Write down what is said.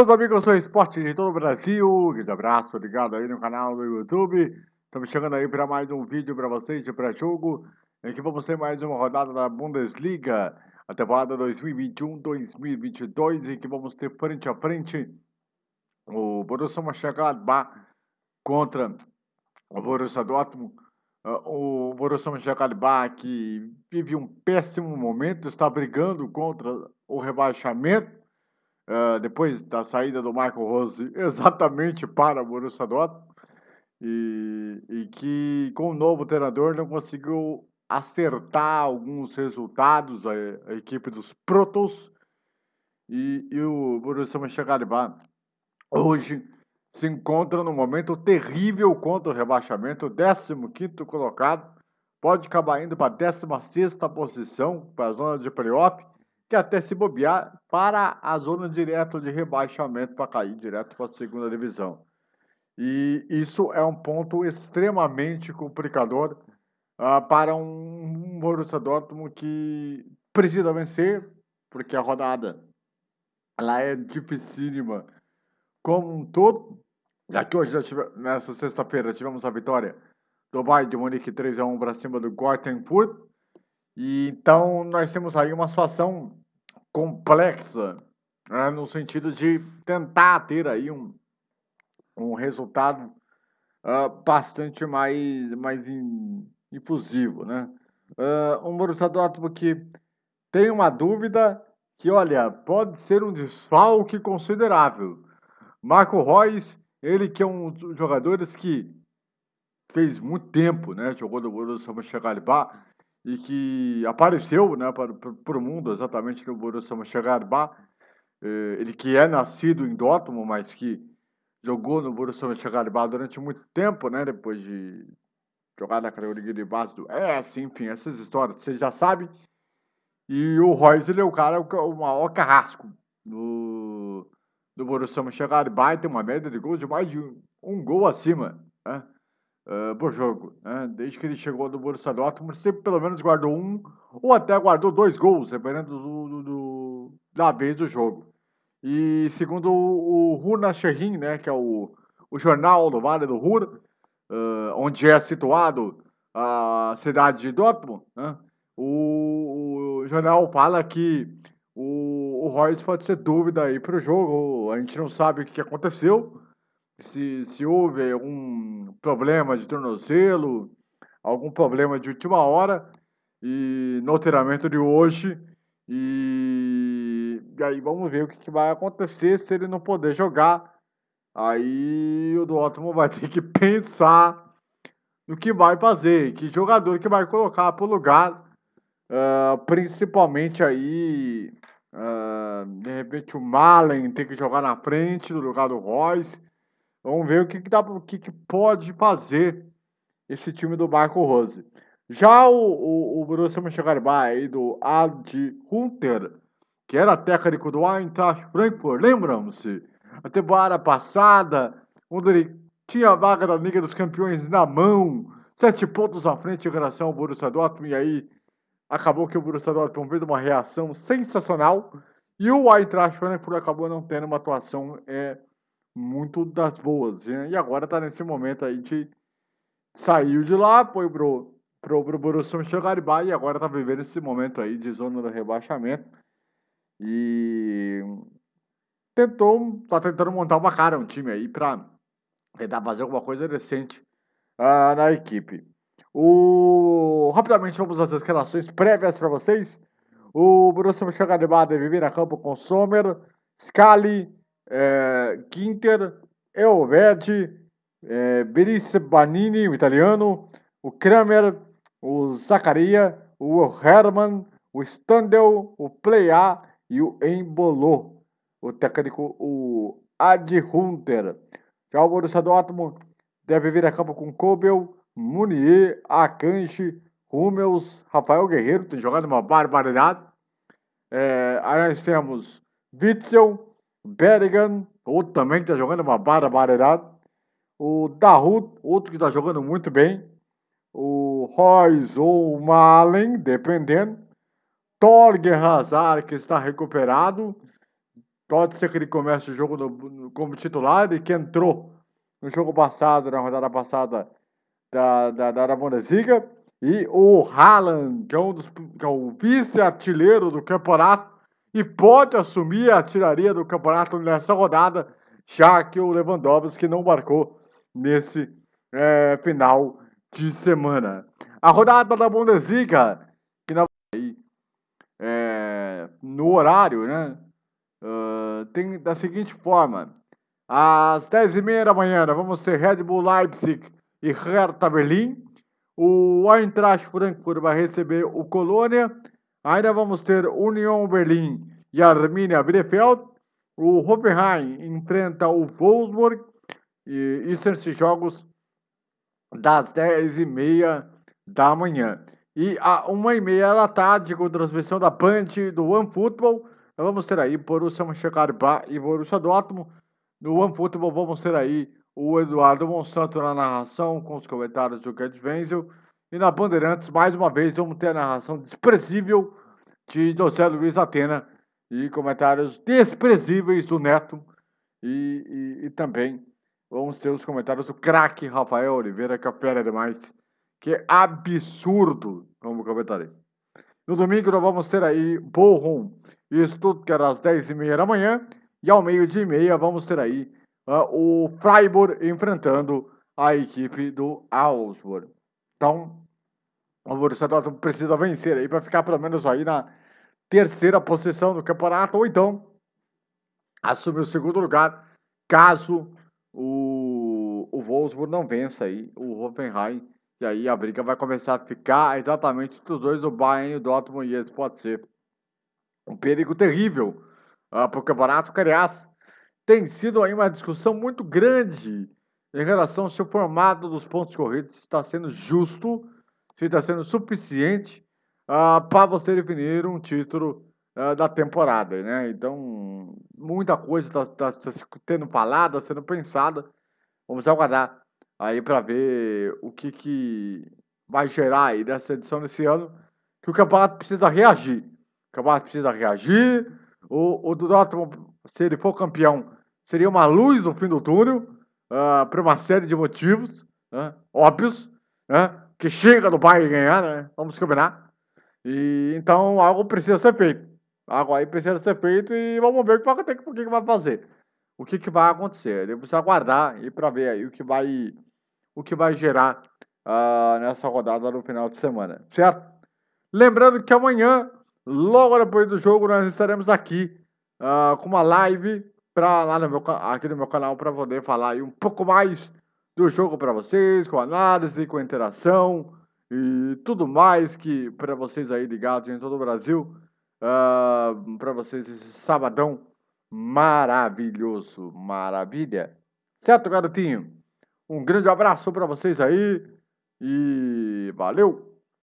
Meus amigos, sou Esporte de todo o Brasil. Grande abraço, ligado aí no canal do YouTube. Estamos chegando aí para mais um vídeo para vocês de pré-jogo. Que vamos ter mais uma rodada da Bundesliga, a temporada 2021-2022, em que vamos ter frente a frente o Borussia Mönchengladbach contra o Borussia Dortmund. Uh, o Borussia Mönchengladbach que vive um péssimo momento, está brigando contra o rebaixamento uh, depois da saída do Michael Rose exatamente para o Borussia Dortmund e, e que com o novo treinador não conseguiu acertar alguns resultados a, a equipe dos Protos e, e o Borussia Mönchengladbach. Hoje se encontra num momento terrível contra o rebaixamento, 15º colocado, pode acabar indo para a 16ª posição, para a zona de playoff, que até se bobear para a zona direta de rebaixamento para cair direto para a segunda divisão. E isso é um ponto extremamente complicador uh, para um, um Borussia Dortmund que precisa vencer, porque a rodada ela é dificílima como um todo. Já que hoje, tive, nessa sexta-feira, tivemos a vitória do Bayern de Munique 3 a 1 para cima do Gortenfurt. E então nós temos aí uma situação complexa, né, no sentido de tentar ter aí um, um resultado uh, bastante mais, mais in, infusivo, né? Uh, um Dortmund que tem uma dúvida que, olha, pode ser um desfalque considerável. Marco Reus, ele que é um dos jogadores que fez muito tempo, né? Jogou no Borussia Mönchengladbach e que apareceu né, para, para o mundo exatamente no Borussia Mönchengladbach. Eh, ele que é nascido em Dortmund, mas que jogou no Borussia Mönchengladbach durante muito tempo, né? Depois de jogar na categoria de base do S, enfim, essas histórias vocês já sabem. E o Royce, ele é o cara, o maior carrasco do, do Borussia Mönchengladbach, tem uma média de gols de mais de um, um gol acima, né? Uh, por jogo. Né? Desde que ele chegou no Borussia Dortmund, sempre pelo menos guardou um ou até guardou dois gols, dependendo do, do, do da vez do jogo. E segundo o, o Runa né, que é o, o jornal do Vale do Ruhr, uh, onde é situado a cidade de Dortmund, né, o, o, jornal fala que o, o Royce pode ser dúvida aí para o jogo. A gente não sabe o que aconteceu, se, se houve algum problema de tornozelo, algum problema de última hora, e no treinamento de hoje, e, e aí vamos ver o que, que, vai acontecer se ele não poder jogar. Aí o Dortmund vai ter que pensar no que vai fazer, que jogador que vai colocar para o lugar, uh, principalmente aí, uh, de repente o Malen tem que jogar na frente no lugar do Royce, Vamos ver o que, que, dá, o que, que pode fazer esse time do Marco Rose. Já o, o, o Borussia Mönchengladbach aí do Adi Hunter, que era técnico do Eintracht Frankfurt, lembram-se? A temporada passada, onde ele tinha a vaga da Liga dos Campeões na mão, sete pontos à frente em relação ao Borussia Dortmund, e aí acabou que o Borussia Dortmund fez uma reação sensacional, e o Eintracht Frankfurt acabou não tendo uma atuação é, muito das boas. Né? E agora tá nesse momento aí de saiu de lá, foi pro, pro, pro Borussia Mönchengladbach e agora tá vivendo esse momento aí de zona do rebaixamento. E tentou, tá tentando montar uma cara, um time aí pra tentar fazer alguma coisa decente uh, na equipe. O... Rapidamente vamos às escalações prévias para vocês. O Borussia Mönchengladbach deve vir a campo com Sommer, Scali, é, Ginter, Elvedi, é, Berice Banini, o italiano, o Kramer, o Zaccaria, o Herman, o Standel, o Plea e o Embolô, o técnico, o Ad Hunter. Já o Borussia Dortmund deve vir a campo com Kobel, Munier, Akanji, Hummels, Rafael Guerreiro, tem jogado uma barbaridade. É, aí nós temos Witzel, Berrigan, outro também que está jogando uma barbaridade. O Dahut, outro que está jogando muito bem. O Royce ou Malen, dependendo. Torgen Hazard, que está recuperado. Pode ser que ele comece o jogo no, como titular e que entrou no jogo passado, na rodada passada da, da, da, da Bundesliga. E o Haaland, que é, um dos, que é o vice-artilheiro do campeonato e pode assumir a artilharia do campeonato nessa rodada, já que o Lewandowski não marcou nesse é, final de semana. A rodada da Bundesliga, que na, é, no horário, né? Uh, tem da seguinte forma: às 10h30 da manhã, vamos ter Red Bull Leipzig e Hertha Berlim. O Eintracht Frankfurt vai receber o Colônia. Ainda vamos ter Union Berlim e Arminia Bielefeld. O Hoffenheim enfrenta o Wolfsburg. E isso esses jogos das 10h30 da manhã. E a 1h30 da tarde, com transmissão da Band do OneFootball, nós vamos ter aí Borussia Mönchengladbach e Borussia Dortmund. No OneFootball vamos ter aí o Eduardo Monsanto na narração, com os comentários do Gerd Wenzel. E na Bandeirantes, mais uma vez, vamos ter a narração desprezível de José Luiz Atena e comentários desprezíveis do Neto. E, e, e também vamos ter os comentários do craque Rafael Oliveira, que opera demais, que é absurdo como comentarista. No domingo nós vamos ter aí Bochum e Stuttgart às 10h30 da manhã. E ao meio-dia e meia vamos ter aí uh, o Freiburg enfrentando a equipe do Augsburg. Então, o Borussia precisa vencer aí para ficar pelo menos aí na terceira posição do campeonato, ou então assumir o segundo lugar, caso o, o Wolfsburg não vença aí o Hoffenheim. E aí a briga vai começar a ficar exatamente entre os dois, o Bayern e o Dortmund, e esse pode ser um perigo terrível uh, para o campeonato. Que, aliás, tem sido aí uma discussão muito grande em relação ao seu formato dos pontos corridos, está sendo justo, se está sendo suficiente uh, para você definir um título uh, da temporada, né? Então, muita coisa está tá, tá sendo falada, tá sendo pensada. Vamos aguardar aí para ver o que, que vai gerar aí dessa edição desse ano, que o campeonato precisa reagir. O campeonato precisa reagir. O, o se ele for campeão, seria uma luz no fim do túnel, uh, por uma série de motivos, né, óbvios, né, que chega do Bayern ganhar, né, vamos combinar. E, então algo precisa ser feito. Algo aí precisa ser feito e vamos ver o que vai, o que vai fazer. O que, que vai acontecer. Ele precisa aguardar e para ver aí o que vai, o que vai gerar uh, nessa rodada no final de semana. Certo? Lembrando que amanhã Logo depois do jogo, nós estaremos aqui uh, com uma live pra, lá no meu, aqui no meu canal para poder falar um pouco mais do jogo para vocês, com análise, com interação e tudo mais que para vocês aí ligados em todo o Brasil, uh, ah, para vocês esse sabadão maravilhoso, maravilha. Certo, garotinho? Um grande abraço para vocês aí e valeu!